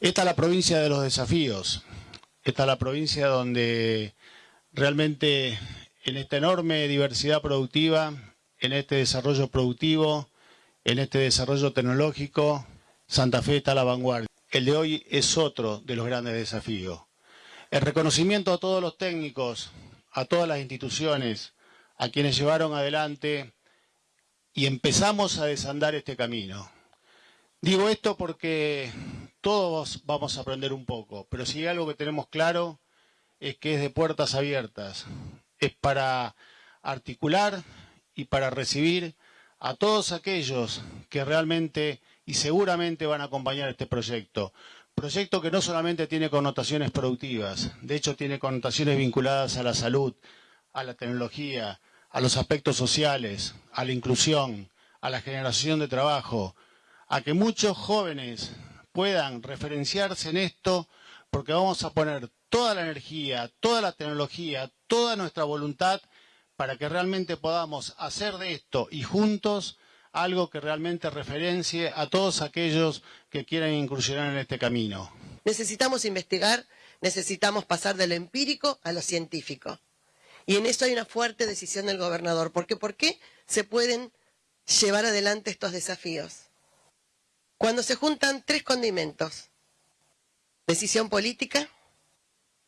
Esta es la provincia de los desafíos. Esta es la provincia donde realmente en esta enorme diversidad productiva, en este desarrollo productivo, en este desarrollo tecnológico, Santa Fe está a la vanguardia. El de hoy es otro de los grandes desafíos. El reconocimiento a todos los técnicos, a todas las instituciones, a quienes llevaron adelante y empezamos a desandar este camino. Digo esto porque todos vamos a aprender un poco, pero si hay algo que tenemos claro es que es de puertas abiertas, es para articular y para recibir a todos aquellos que realmente y seguramente van a acompañar este proyecto. Proyecto que no solamente tiene connotaciones productivas, de hecho tiene connotaciones vinculadas a la salud, a la tecnología, a los aspectos sociales, a la inclusión, a la generación de trabajo, a que muchos jóvenes puedan referenciarse en esto, porque vamos a poner toda la energía, toda la tecnología, toda nuestra voluntad para que realmente podamos hacer de esto y juntos algo que realmente referencie a todos aquellos que quieran incursionar en este camino. Necesitamos investigar, necesitamos pasar de lo empírico a lo científico. Y en eso hay una fuerte decisión del gobernador. Porque ¿por qué se pueden llevar adelante estos desafíos? Cuando se juntan tres condimentos, decisión política,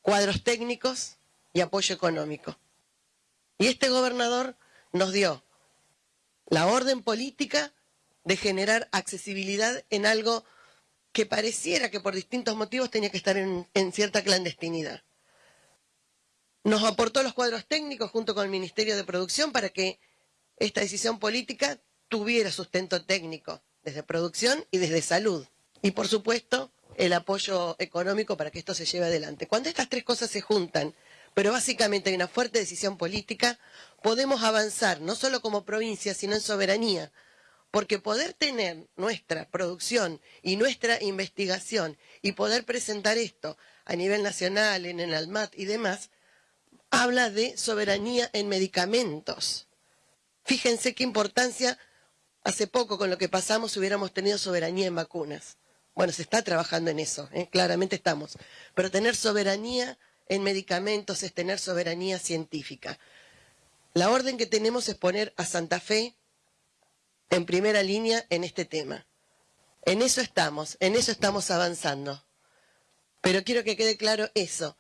cuadros técnicos y apoyo económico. Y este gobernador nos dio la orden política de generar accesibilidad en algo que pareciera que por distintos motivos tenía que estar en, cierta clandestinidad. Nos aportó los cuadros técnicos junto con el Ministerio de Producción para que esta decisión política tuviera sustento técnico desde producción y desde salud. Y por supuesto, el apoyo económico para que esto se lleve adelante. Cuando estas tres cosas se juntan, pero básicamente hay una fuerte decisión política, podemos avanzar no solo como provincia, sino en soberanía. Porque poder tener nuestra producción y nuestra investigación y poder presentar esto a nivel nacional, en el ALMAT y demás, habla de soberanía en medicamentos. Fíjense qué importancia Hace poco, con lo que pasamos, hubiéramos tenido soberanía en vacunas. Bueno, se está trabajando en eso, ¿eh? claramente estamos. Pero tener soberanía en medicamentos es tener soberanía científica. La orden que tenemos es poner a Santa Fe en primera línea en este tema. En eso estamos, en eso estamos avanzando. Pero quiero que quede claro eso.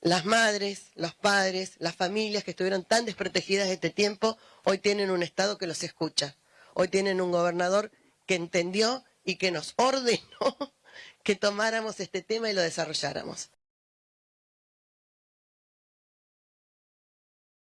Las madres, los padres, las familias que estuvieron tan desprotegidas este tiempo, hoy tienen un Estado que los escucha. Hoy tienen un gobernador que entendió y que nos ordenó que tomáramos este tema y lo desarrolláramos.